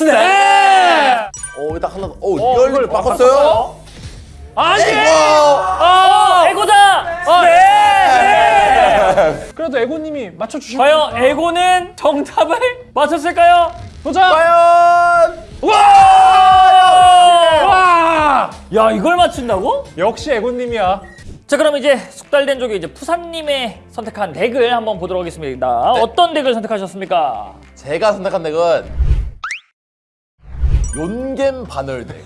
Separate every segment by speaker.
Speaker 1: 스냅!
Speaker 2: 오, 딱 하나 더. 오,
Speaker 1: 어, 이걸
Speaker 2: 바꿨어요?
Speaker 1: 아니!
Speaker 2: 에이구!
Speaker 1: 어, 에고다!
Speaker 3: 어,
Speaker 1: 네!
Speaker 3: 그래도 에고님이 맞춰주신
Speaker 1: 과연 에고는 정답을 맞췄을까요?
Speaker 3: 도전!
Speaker 2: 과연!
Speaker 3: 와!
Speaker 1: 야, 이걸 맞춘다고?
Speaker 3: 역시 에고님이야.
Speaker 1: 자, 그럼 이제 숙달된 쪽에 이제 푸사님의 선택한 덱을 한번 보도록 하겠습니다. 어떤 덱을 선택하셨습니까?
Speaker 2: 제가 선택한 덱은 용겜 반월덱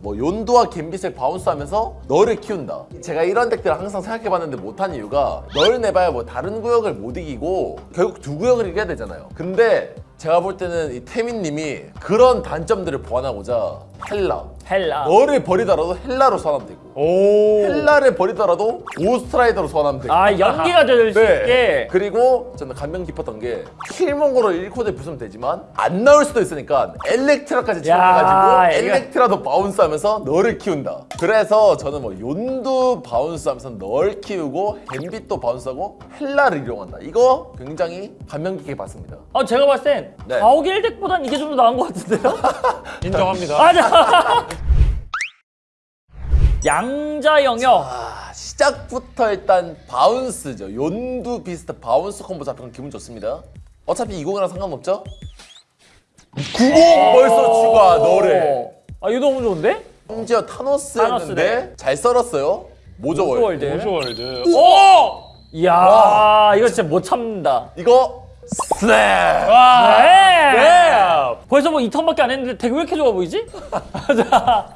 Speaker 2: 뭐 용도와 갬빗을 바운스하면서 널을 키운다. 제가 이런 덱들을 항상 생각해봤는데 못한 이유가 널 내봐야 뭐 다른 구역을 못 이기고 결국 두 구역을 이겨야 되잖아요. 근데 제가 볼 때는 이 태민님이 그런 단점들을 보완하고자 헬라
Speaker 1: 헬라.
Speaker 2: 널을 버리더라도 헬라로 소환하면 되고
Speaker 3: 오.
Speaker 2: 헬라를 버리더라도 고스트라이더로 소환하면 되고
Speaker 1: 아, 연기가 될수
Speaker 2: 네.
Speaker 1: 있게.
Speaker 2: 그리고 저는 감명 깊었던 게 킬몽거로 1코드 부수면 되지만 안 나올 수도 있으니까 엘렉트라까지
Speaker 1: 이거-
Speaker 2: 엘렉트라도 bounce하면서 너를 키운다. 그래서 저는 뭐 용도 bounce하면서 널 키우고 갬빗도 bounce하고 헬라를 이용한다. 이거 굉장히 감명 깊게 봤습니다.
Speaker 1: 아, 제가 봤을 땐
Speaker 2: 네.
Speaker 1: 가오갤 deck보단 이게 좀 더 나은 것 같은데요?
Speaker 3: 인정합니다.
Speaker 1: 맞아. 양자 영역.
Speaker 2: 아, 시작부터 일단 bounce죠. 용두 비스트 bounce 콤보 잡히면 기분 좋습니다. 어차피 20이랑 상관없죠? 90 벌써 추가 너를.
Speaker 1: 아, 이거 너무 좋은데?
Speaker 2: 심지어 타노스였는데. 잘 썰었어요. 모조월.
Speaker 1: 모조월드.
Speaker 3: 모조월드.
Speaker 1: 오! 이야, 이거 진짜 못 참는다.
Speaker 2: 이거 스냅.
Speaker 3: 와.
Speaker 1: 네. 벌써 뭐 2턴밖에 안 했는데 되게 왜 이렇게 좋아 보이지? 자,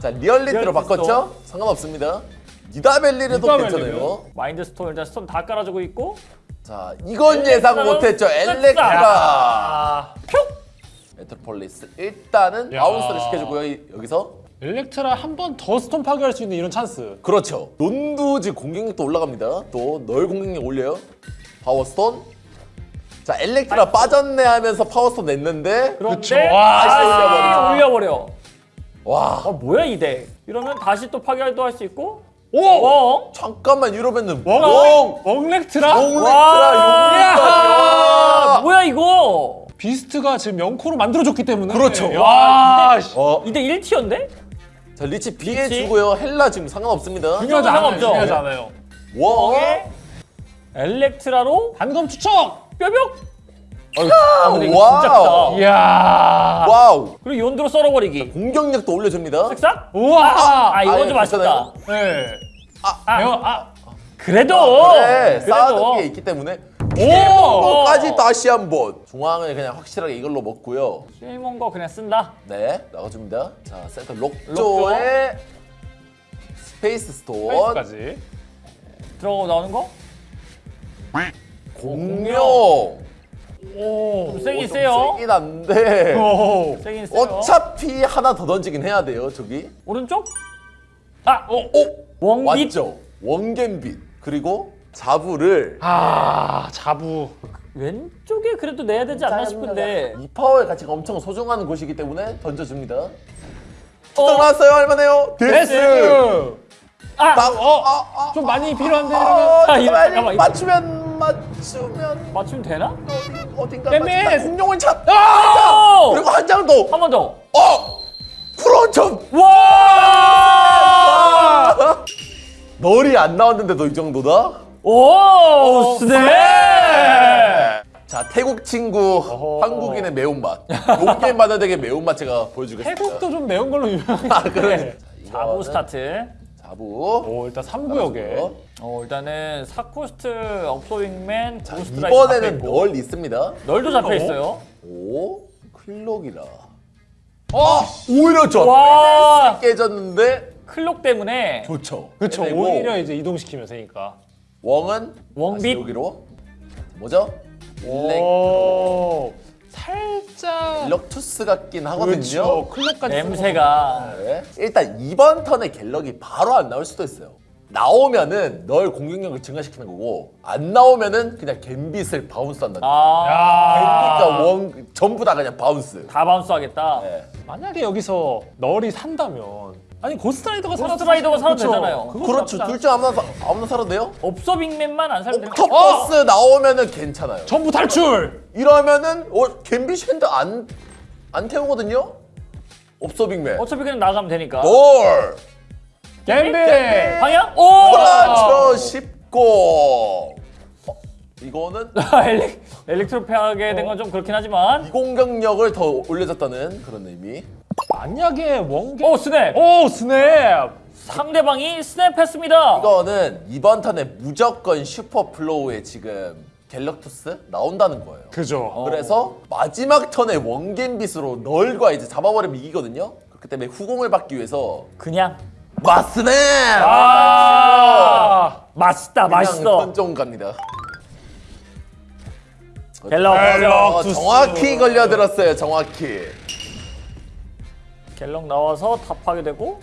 Speaker 2: 자 리얼리티로
Speaker 1: 리얼리티
Speaker 2: 바꿨죠? 상관없습니다. 니다벨리르. 괜찮아요.
Speaker 1: 마인드 스톤 일단 스톤 다 깔아주고 있고
Speaker 2: 자 이건 예상
Speaker 1: 엘렉트라.
Speaker 2: 못했죠. 엘렉트라.
Speaker 3: 아.
Speaker 2: 메트로폴리스 일단은
Speaker 3: 야.
Speaker 2: bounce를 시켜주고요. 이- 여기서
Speaker 3: 엘렉트라 한 번 더 스톤 파괴할 수 있는 이런 찬스.
Speaker 2: 그렇죠. 논두지 공격력도 올라갑니다. 또 널 공격력 올려요. 파워스톤. 자 엘렉트라 빠졌네 하면서 파워스톤 냈는데
Speaker 1: 그런데.
Speaker 3: 와,
Speaker 2: 올려버리죠.
Speaker 1: 올려버려.
Speaker 2: 와
Speaker 1: 아 뭐야 이 덱? 이러면 다시 또 파괴도 할 수 있고
Speaker 3: 오!
Speaker 1: 어?
Speaker 2: 잠깐만 이러면은
Speaker 3: 웡!
Speaker 2: 웡!
Speaker 3: 웡렉트라?
Speaker 2: 웡렉트라
Speaker 1: 뭐야 이거?
Speaker 3: 비스트가 지금 영코로 만들어줬기 때문에.
Speaker 2: 그렇죠.
Speaker 3: 와, 씨.
Speaker 2: 어,
Speaker 1: 이대 1티어인데?
Speaker 2: 자 리치 비해 주고요. 헬라 지금 상관없습니다.
Speaker 3: 중요하지 않아요. 중요하지 않아요.
Speaker 2: 와.
Speaker 1: 에 엘렉트라로
Speaker 3: 단검 투척!
Speaker 1: 뼈벽. 아, 이거. 진짜 크다.
Speaker 3: 이야.
Speaker 2: 와우.
Speaker 1: 그리고 연두로 썰어버리기.
Speaker 2: 공격력도 올려줍니다.
Speaker 1: 쓱싹?
Speaker 3: 우와!
Speaker 1: 아 이건
Speaker 2: 아예
Speaker 1: 좀 아쉽다.
Speaker 2: 괜찮아요?
Speaker 3: 네.
Speaker 1: 아,
Speaker 3: 배워, 아.
Speaker 1: 그래도
Speaker 2: 그래
Speaker 1: 그래도
Speaker 2: 쌓아둔 게 있기 때문에
Speaker 3: 오!
Speaker 2: 까지 다시 한 번 중앙을 그냥 확실하게 이걸로 먹고요.
Speaker 1: 실몬 거 그냥 쓴다.
Speaker 2: 네 나가줍니다. 자 센터 록조에 스페이스 스톤
Speaker 3: 페이스까지.
Speaker 1: 들어가고 나오는 거?
Speaker 2: 공룡.
Speaker 3: 오.
Speaker 1: 좀 세긴
Speaker 2: 어, 좀
Speaker 1: 세요.
Speaker 2: 세긴 한데
Speaker 3: 오.
Speaker 1: 세긴 세요.
Speaker 2: 어차피 하나 더 던지긴 해야 돼요 저기.
Speaker 1: 오른쪽? 아,
Speaker 2: 오
Speaker 1: 원빛.
Speaker 2: 맞죠? 원겐빛 그리고 자부를
Speaker 3: 아, 자부.
Speaker 1: 왼쪽에 그래도 내야 되지 않나 싶은데.
Speaker 2: 이 파워의 가치가 엄청 소중한 곳이기 때문에 던져줍니다.
Speaker 1: 어?
Speaker 2: 또 나왔어요 얼마네요?
Speaker 3: 데스!
Speaker 1: 아,
Speaker 2: 딱, 어, 아, 아,
Speaker 3: 좀 많이 필요한데,
Speaker 2: 아,
Speaker 3: 이러면.
Speaker 1: 아,
Speaker 2: 빨리
Speaker 1: 잠깐만,
Speaker 2: 맞추면 맞 추면
Speaker 1: 맞추면 되나?
Speaker 2: 어딘가! 맞춘다. 공룡은 참.
Speaker 1: 오!
Speaker 2: 그리고 한 장 더.
Speaker 1: 한 번 더.
Speaker 2: 어, 프론점.
Speaker 1: 와!
Speaker 2: 널이 안 나왔는데도 이 정도다?
Speaker 1: 오! 스네!
Speaker 2: 자 태국 친구 한국인의 매운맛 용게임 바다덱의 매운맛 제가 보여주겠습니다
Speaker 3: 태국도 좀 매운 걸로 유명해.
Speaker 2: 아 그러네
Speaker 1: 자부 스타트.
Speaker 2: 자부
Speaker 3: 오, 일단 3구역에.
Speaker 1: 어, 일단은 사코스트, 업소윙맨,
Speaker 2: 자,
Speaker 1: 고스트라이트
Speaker 2: 이번에는. 널 있습니다
Speaker 1: 널도 잡혀 있어요.
Speaker 2: 오 클록이라 어 오히려 저
Speaker 1: 와!
Speaker 2: 깨졌는데
Speaker 1: 클록 때문에
Speaker 2: 좋죠
Speaker 3: 그쵸,
Speaker 2: 빼내고
Speaker 3: 오히려 이제 이동시키면 되니까.
Speaker 2: 웡은
Speaker 1: 웡빛.
Speaker 2: 여기로 뭐죠? 일렉
Speaker 3: 오. 살짝.
Speaker 2: 일럭투스 같긴 하거든요
Speaker 3: 그렇죠. 클럽까지.
Speaker 1: 냄새가
Speaker 2: 네. 일단 이번 턴에 갤럭이 바로 안 나올 수도 있어요. 나오면은 널 공격력을 증가시키는 거고 안 나오면은 그냥 갬빗을 bounce 한다.
Speaker 1: 아,
Speaker 3: 야.
Speaker 2: 갬빗과 웡 전부 다 그냥 bounce.
Speaker 1: 다 bounce 하겠다.
Speaker 2: 네.
Speaker 3: 만약에 여기서 널이 산다면. 아니, 고스트라이더가 살아도.
Speaker 1: 고스트라이더가 살아도
Speaker 3: 그쵸.
Speaker 1: 되잖아요.
Speaker 2: 그렇죠.
Speaker 3: 나쁘지 않-
Speaker 2: 둘중 아무나 사- 아무나 살아도 돼요?
Speaker 1: 업소빙맨만 안 살면 되는 거
Speaker 2: 옥토퍼스 나오면은 괜찮아요.
Speaker 3: 전부 탈출!
Speaker 2: 이러면은 어 갬빗이 했는데 안안 태우거든요? 없어 빅맨.
Speaker 1: 어차피 그냥 나가면 되니까.
Speaker 2: 널.
Speaker 3: 갬비.
Speaker 1: 방향? 오!
Speaker 2: 그렇죠 쉽고. 어, 이거는
Speaker 1: 엘렉, 엘렉트로페하게 된 건 좀 그렇긴 하지만.
Speaker 2: 공격력을 더 올려줬다는 그런 의미.
Speaker 3: 만약에 원개.
Speaker 1: 오, 스냅!
Speaker 3: 오 스냅.
Speaker 1: 상대방이 스냅했습니다.
Speaker 2: 이거는 이번 턴에 무조건 슈퍼 플로우에 지금 갤럭투스 나온다는 거예요.
Speaker 3: 그죠.
Speaker 2: 그래서 마지막 턴에 원겜빗으로 널과 이제 잡아버리면 이기거든요. 그렇기 때문에 후공을 받기 위해서
Speaker 1: 그냥.
Speaker 2: 마스네.
Speaker 1: 아! 맛있다, 맛있어.
Speaker 2: 던종 갑니다.
Speaker 1: 갤럭.
Speaker 2: 어,
Speaker 3: 투스.
Speaker 2: 정확히 걸려들었어요. 정확히.
Speaker 1: 갤럭 나와서 답하게 되고.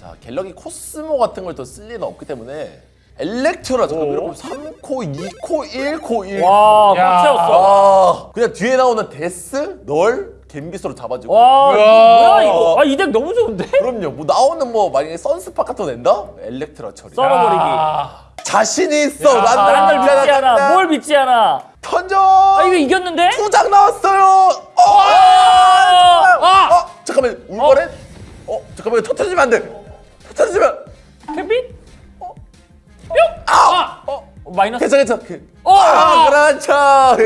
Speaker 2: 자 갤럭이 코스모 같은 걸 더 쓸 리는 없기 때문에 엘렉트라 잠깐 이렇게 3코, 2코, 1코, 1.
Speaker 1: 와,
Speaker 3: 야.
Speaker 1: 꽉 채웠어.
Speaker 2: 아 그냥 뒤에 나오는 데스, 널, 갬빗으로 잡아주고.
Speaker 1: 와. 뭐야, 이거? 아, 이 덱 너무 좋은데?
Speaker 2: 그럼요. 뭐 나오는 뭐 만약에 선스파 같은 거 낸다? 엘렉트라 처리.
Speaker 1: 썰어버리기.
Speaker 3: 아,
Speaker 2: 자신이 있어.
Speaker 3: 야.
Speaker 1: 난널 믿지 않아. 뭘 믿지 않아.
Speaker 2: 던져.
Speaker 1: 아, 이거 이겼는데?
Speaker 2: 두장 나왔어요. 잠깐만. 터트리면 안 돼. 터트리면.
Speaker 1: 캡빗?
Speaker 2: 아! 어?
Speaker 1: 어, 마이너스.
Speaker 2: 괜찮아 괜찮아. 그-
Speaker 1: 어!
Speaker 2: 아, 그렇죠.
Speaker 1: 야!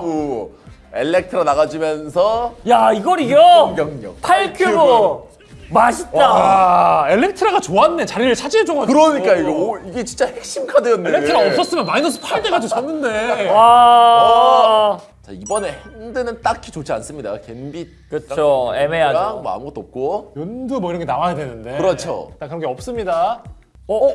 Speaker 2: 자꾸 엘렉트라 나가주면서
Speaker 1: 야, 이걸 이겨?
Speaker 2: 공격력.
Speaker 1: 8큐브. 맛있다.
Speaker 3: 아 엘렉트라가 좋았네. 자리를 차지해줘가지고.
Speaker 2: 그러니까 이거 오, 이게 진짜 핵심 카드였네.
Speaker 3: 엘렉트라 없었으면 마이너스 8 돼가지고 졌는데.
Speaker 1: 와.
Speaker 2: 자 이번에 핸드는 딱히 좋지 않습니다. 갬빗
Speaker 1: 그쵸, 애매하죠.
Speaker 2: 뭐 아무것도 없고.
Speaker 3: 욘두 뭐 이런 게 나와야 되는데.
Speaker 2: 그렇죠.
Speaker 3: 일단 그런 게 없습니다.
Speaker 1: 어?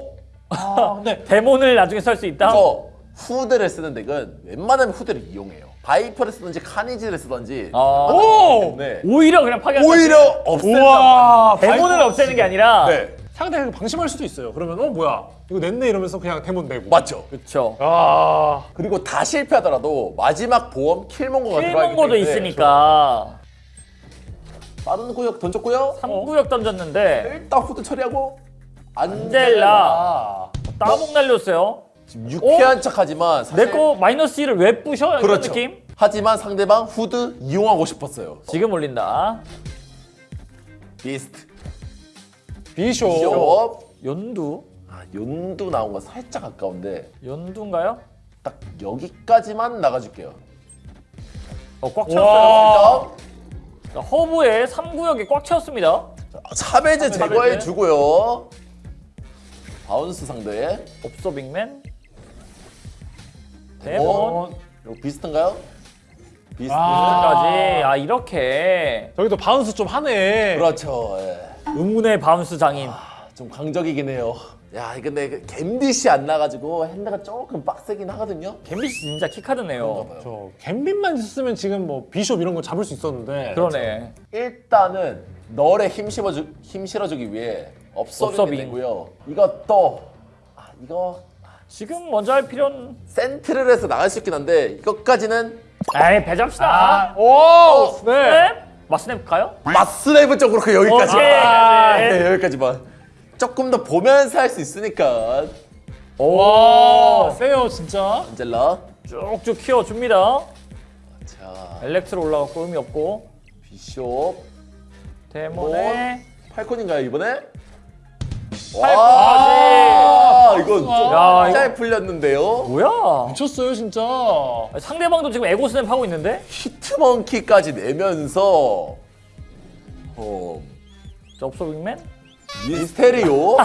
Speaker 3: 아 근데
Speaker 1: 데몬을 나중에 쓸 수 있다?
Speaker 2: 저 후드를 쓰는 덱은 웬만하면 후드를 이용해요. 바이퍼를 쓰든지 카니지를 쓰든지.
Speaker 1: 아.
Speaker 3: 오.
Speaker 2: 네.
Speaker 1: 오히려 그냥 파괴.
Speaker 2: 오히려.
Speaker 1: 데몬을
Speaker 3: 바이퍼
Speaker 1: 없애는 게 아니라.
Speaker 2: 네.
Speaker 3: 상대가 방심할 수도 있어요. 그러면 어 뭐야 이거 냈네 이러면서 그냥 데몬 내고.
Speaker 2: 맞죠.
Speaker 1: 그쵸.
Speaker 3: 아
Speaker 2: 그리고 다 실패하더라도 마지막 보험 킬몽거가 들어가기
Speaker 1: 킬몽거도
Speaker 2: 때문에
Speaker 1: 있으니까.
Speaker 2: 빠른 구역 던졌고요.
Speaker 1: 3구역 던졌는데.
Speaker 2: 일단 후드 처리하고 안젤라.
Speaker 1: 따봉 날렸어요.
Speaker 2: 지금 유쾌한 척하지만 사실
Speaker 1: 내거 마이너스 1을 왜 부셔? 이런
Speaker 2: 그렇죠.
Speaker 1: 느낌?
Speaker 2: 하지만 상대방 후드 이용하고 싶었어요.
Speaker 1: 지금 올린다.
Speaker 2: 비스트.
Speaker 3: 비쇼.
Speaker 2: 쇼.
Speaker 1: 연두?
Speaker 2: 아, 연두 나온 거 살짝 아까운데
Speaker 1: 연두인가요?
Speaker 2: 딱 여기까지만 나가줄게요.
Speaker 1: 어, 꽉
Speaker 3: 와.
Speaker 1: 채웠어요. 자, 허브에 3구역이 꽉 채웠습니다.
Speaker 2: 차배제. 제거해 주고요. 바운스 상대에
Speaker 1: 없어 빅맨.
Speaker 2: 어?
Speaker 1: 데몬.
Speaker 2: 이거 비스트인가요? 비스트.
Speaker 3: 아.
Speaker 1: 까지. 아 이렇게
Speaker 3: 저기도 바운스 좀 하네.
Speaker 2: 그렇죠. 예.
Speaker 1: 의문의 바운스 장인.
Speaker 2: 좀 강적이긴 해요. 야, 이 근데 그 갬빗이 안 나가지고 핸드가 조금 빡세긴 하거든요.
Speaker 1: 갬빗이 진짜 키카드네요.
Speaker 3: 저 갬빗만 있었으면 지금 뭐 비숍 이런 거 잡을 수 있었는데.
Speaker 1: 그러네.
Speaker 2: 일단은 널에 힘 실어주 힘 실어주기 위해 업서빙
Speaker 1: 업서빙.
Speaker 2: 되고요. 이것도 아, 이거
Speaker 1: 지금 먼저 할 필요는
Speaker 2: 센트를 해서 나갈 수 있긴 한데 이것까지는
Speaker 1: 에이 배잡시다.
Speaker 3: 아, 오, 스냅.
Speaker 1: 스냅? 마스냅 가요?
Speaker 2: 마스레브 쪽으로 그 여기까지.
Speaker 1: 오케이.
Speaker 2: 아, 네, 여기까지만. 조금 더 보면서 할 수 있으니까.
Speaker 3: 와, 세요 진짜.
Speaker 2: 안젤라.
Speaker 1: 쭉쭉 키워줍니다.
Speaker 2: 자,
Speaker 1: 엘렉트로 올라갔고 의미 없고
Speaker 2: 비숍.
Speaker 1: 데몬에
Speaker 2: 팔콘인가요 이번에?
Speaker 1: 팔콘까지.
Speaker 2: 와, 이건 좀
Speaker 1: 야,
Speaker 2: 잘 풀렸는데요.
Speaker 1: 뭐야?
Speaker 3: 미쳤어요 진짜.
Speaker 1: 상대방도 지금 에고 스냅 하고 있는데?
Speaker 2: 히트먼키까지 내면서 어,
Speaker 1: 자, 없어 빅맨?
Speaker 2: 미스테리오.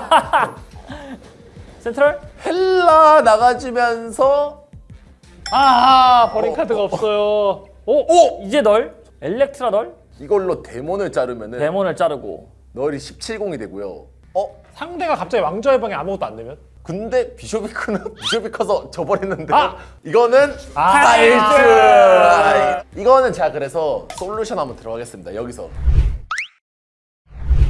Speaker 1: 센트럴?
Speaker 2: 헬라 나가주면서
Speaker 3: 아, 버린
Speaker 2: 어,
Speaker 3: 카드가 없어요. 오,
Speaker 2: 오!
Speaker 1: 이제 널? 엘렉트라 널?
Speaker 2: 이걸로 데몬을 자르면은
Speaker 1: 데몬을 자르고.
Speaker 2: 널이 17공이 되고요. 어?
Speaker 3: 상대가 갑자기 왕좌의 방에 아무것도 안 되면?
Speaker 2: 근데 비숍이 크는 비숍이 커서 져버리는데
Speaker 3: 아!
Speaker 2: 이거는
Speaker 3: 아.
Speaker 2: 사일즈 아, 이거는 제가 그래서 솔루션 한번 들어가겠습니다 여기서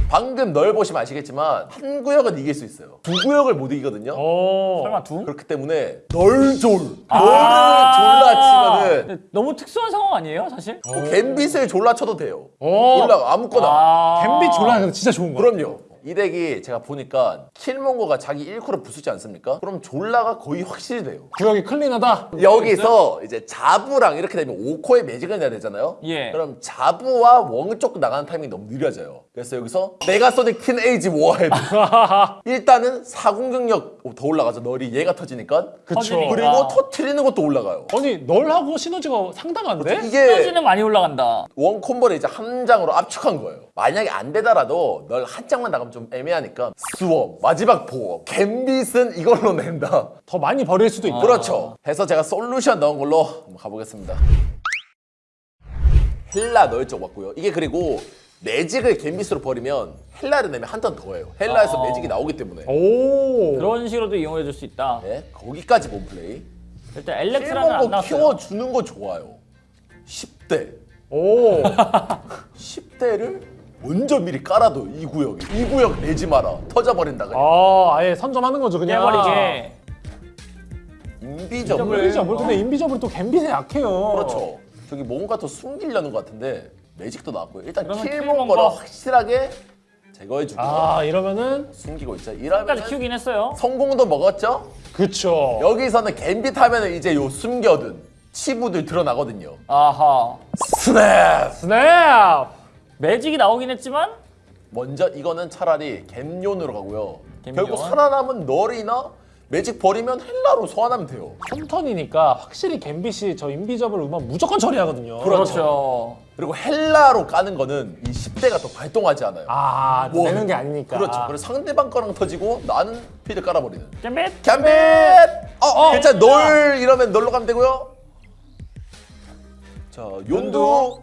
Speaker 2: 방금 널 보시면 아시겠지만 한 구역은 이길 수 있어요 두 구역을 못 이기거든요
Speaker 3: 오.
Speaker 1: 설마 두?
Speaker 2: 그렇기 때문에 널졸 널을
Speaker 1: 아.
Speaker 2: 졸라 치면은
Speaker 1: 근데 너무 특수한 상황 아니에요 사실?
Speaker 2: 뭐 갬빗을 졸라 쳐도 돼요
Speaker 3: 오.
Speaker 2: 졸라 아무거나
Speaker 1: 아
Speaker 3: 갬빗 졸라 진짜 좋은 거야.
Speaker 2: 그럼요 이 덱이 제가 보니까 킬몽거가 자기 1코를 부수지 않습니까? 그럼 졸라가 거의 확실히 돼요.
Speaker 3: 구역이 clean하다.
Speaker 2: 여기서 이제 자부랑 이렇게 되면 5코의 매직을 내야 되잖아요.
Speaker 1: 예.
Speaker 2: 그럼 자부와 웡 쪽 나가는 타이밍이 너무 느려져요. 그래서 여기서 메가소닉 틴에이지 워헤드. 일단은 사공격력 더 올라가죠. 널이 얘가 터지니까.
Speaker 3: 그쵸.
Speaker 2: 그리고 터트리는 것도 올라가요.
Speaker 3: 아니 널하고 시너지가 상당한데?
Speaker 2: 이게
Speaker 1: 시너지는 많이 올라간다.
Speaker 2: 원 콤보를 이제 한 장으로 압축한 거예요. 만약에 안 되더라도 널 한 장만 나가면 좀 애매하니까 스워 마지막 보호 갬빗은 이걸로 낸다.
Speaker 3: 더 많이 버릴 수도 있고.
Speaker 2: 그렇죠. 해서 제가 솔루션 넣은 걸로 한번 가보겠습니다. 헬라 넣을 쪽 맞고요. 이게 그리고 매직을 갬빗으로 버리면 헬라를 내면 한 턴 더해요. 헬라에서
Speaker 1: 아.
Speaker 2: 매직이 나오기 때문에.
Speaker 3: 오.
Speaker 1: 그런 식으로도 이용해 줄 수 있다.
Speaker 2: 네, 거기까지 몸플레이.
Speaker 1: 일단 엘렉트라는
Speaker 2: 킬몽거
Speaker 1: 나왔어요.
Speaker 2: 키워주는 거 좋아요. 10대.
Speaker 3: 오.
Speaker 2: 10대를 먼저 미리 깔아도 이 구역에. 이 구역 내지 마라. 터져버린다 그냥.
Speaker 3: 아, 아예 선점하는 거죠, 그냥.
Speaker 1: 깨버리게.
Speaker 2: 인비저블.
Speaker 3: 인비저블. 근데 인비저블 또 갬빗에 약해요.
Speaker 2: 그렇죠. 저기 뭔가 더 숨기려는 것 같은데 매직도 나왔고요. 일단 킬몬
Speaker 1: 킬몬거.
Speaker 2: 거를 확실하게 제거해주고
Speaker 3: 아, 이러면은
Speaker 2: 숨기고 있죠. 이러면
Speaker 1: 키우긴 했어요.
Speaker 2: 성공도 먹었죠.
Speaker 3: 그쵸.
Speaker 2: 여기서는 갬빗 하면은 이제 요 숨겨둔 치부들 드러나거든요.
Speaker 1: 아하.
Speaker 2: 스냅.
Speaker 3: 스냅.
Speaker 1: 매직이 나오긴 했지만
Speaker 2: 먼저 이거는 차라리 갬용으로 가고요.
Speaker 1: 갬용.
Speaker 2: 결국 살아남은 널이나 매직 버리면 헬라로 소환하면 돼요.
Speaker 3: 3턴이니까 확실히 갬빗이 저 인비저블 음악 무조건 처리하거든요.
Speaker 1: 그렇죠.
Speaker 2: 그리고 헬라로 까는 거는 이 10대가 더 발동하지 않아요.
Speaker 3: 아,
Speaker 2: 뭐,
Speaker 3: 내는 게 아니니까.
Speaker 2: 그렇죠. 그래서 상대방 거랑 터지고 나는 피드 깔아버리는.
Speaker 1: 잼빗.
Speaker 2: 갬빗! 어, 괜찮아. 널 이러면 널로 가면 되고요. 자, 윤두.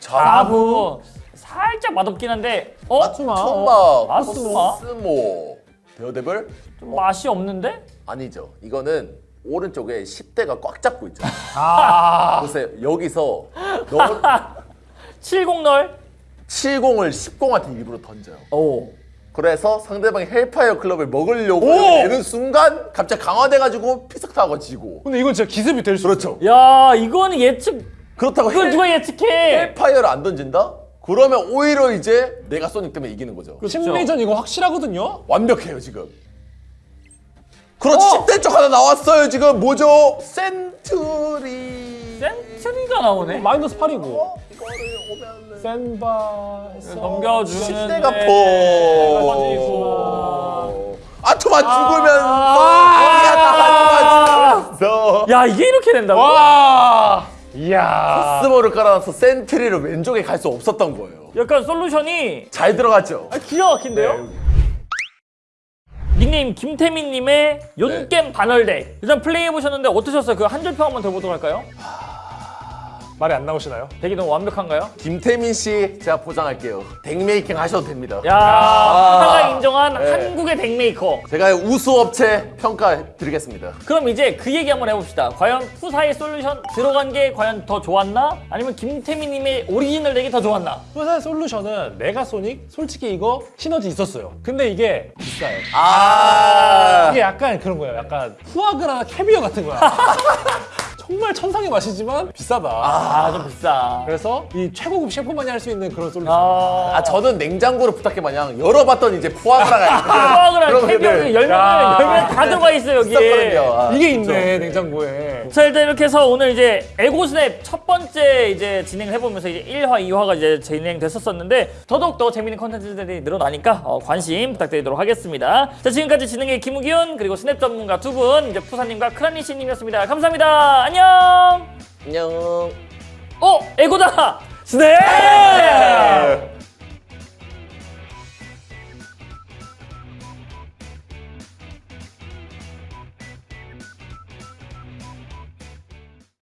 Speaker 2: 자부.
Speaker 1: 살짝 맛없긴 한데 어?
Speaker 2: 천막.
Speaker 1: 아투마?
Speaker 2: 코스모. 데어데블?
Speaker 1: 좀 맛이 없는데?
Speaker 2: 아니죠. 이거는 오른쪽에 10대가 꽉 잡고 있죠.
Speaker 3: 아.
Speaker 2: 보세요. 여기서 널
Speaker 1: 70널.
Speaker 2: 70을 10공한테 일부러 던져요.
Speaker 1: 오.
Speaker 2: 그래서 상대방이 헬파이어 클럽을 먹으려고
Speaker 3: 오!
Speaker 2: 내는 순간 갑자기 강화돼가지고 피석 타고 지고.
Speaker 3: 근데 이건 진짜 기습이 될 수.
Speaker 2: 그렇죠.
Speaker 1: 야 이거는 예측.
Speaker 2: 그렇다고
Speaker 1: 이걸
Speaker 2: 헬,
Speaker 1: 누가 예측해?
Speaker 2: 헬파이어를 안 던진다? 그러면 오히려 이제 내가 소닉 때문에 이기는 거죠.
Speaker 3: 심리전 이거 확실하거든요.
Speaker 2: 완벽해요 지금. 그렇지 10대 쪽 하나 나왔어요 지금 뭐죠? 센트리.
Speaker 1: 센트리가 나오네.
Speaker 3: 마이너스 8이고.
Speaker 2: 어? 이거를 오면
Speaker 3: 센바.
Speaker 1: 넘겨주는.
Speaker 2: 10대가
Speaker 1: 가지고.
Speaker 2: 포. 아토만 죽으면서
Speaker 3: 아!
Speaker 2: 죽으면서
Speaker 1: 야 이게 이렇게 된다고?
Speaker 3: 와. 이야.
Speaker 2: 스모를 깔아놔서 센트리를 왼쪽에 갈 수 없었던 거예요.
Speaker 1: 약간 솔루션이
Speaker 2: 잘 들어갔죠?
Speaker 1: 아, 기가 막힌데요? 닉네임 김태민님의 연겜 반월덱 일단 플레이해 보셨는데 어떠셨어요? 그 한 줄 평 한번 더 보도록 할까요?
Speaker 3: 말이 안 나오시나요?
Speaker 1: 덱이 너무 완벽한가요?
Speaker 2: 김태민 씨 제가 보장할게요. 덱making 하셔도 됩니다.
Speaker 1: 야 하나가 인정한
Speaker 2: 네.
Speaker 1: 한국의 덱메이커
Speaker 2: 제가 우수업체 평가 드리겠습니다.
Speaker 1: 그럼 이제 그 얘기 한번 해봅시다 과연 푸사의 솔루션 들어간 게 과연 더 좋았나? 아니면 김태민님의 오리지널 덱이 더 좋았나?
Speaker 3: 회사의 솔루션은 메가소닉 솔직히 이거 시너지 있었어요. 근데 이게 비싸요.
Speaker 2: 아,
Speaker 3: 이게 약간 그런 거예요. 약간 푸아그라 캐비어 같은 거야. 정말 천상의 맛이지만 비싸다.
Speaker 1: 아 좀 비싸
Speaker 3: 그래서 이 최고급 셰프만이 할 수 있는 그런 솔루션.
Speaker 1: 아,
Speaker 2: 아 저는 냉장고를 부탁해 마냥 열어봤더니 이제 푸아그라가
Speaker 1: 푸아그라
Speaker 2: 그런
Speaker 1: 캐비어 열면
Speaker 3: 야.
Speaker 1: 열면 다 들어가 있어 여기에
Speaker 2: 있었거든요. 아,
Speaker 3: 이게 있네 냉장고에.
Speaker 1: 자 일단 이렇게 해서 오늘 이제 에고스냅 첫 번째 이제 진행을 해보면서 이제 1화, 2화가 이제 진행됐었었는데 더더욱 더 재밌는 컨텐츠들이 늘어나니까 어, 관심 부탁드리도록 하겠습니다. 자 지금까지 진행의 김우기훈 그리고 스냅 전문가 두 분 이제 푸사님과 크라니 씨님이었습니다. 감사합니다. 안녕.
Speaker 2: 안녕! 안녕!
Speaker 1: 어! 에고다! 스네 네.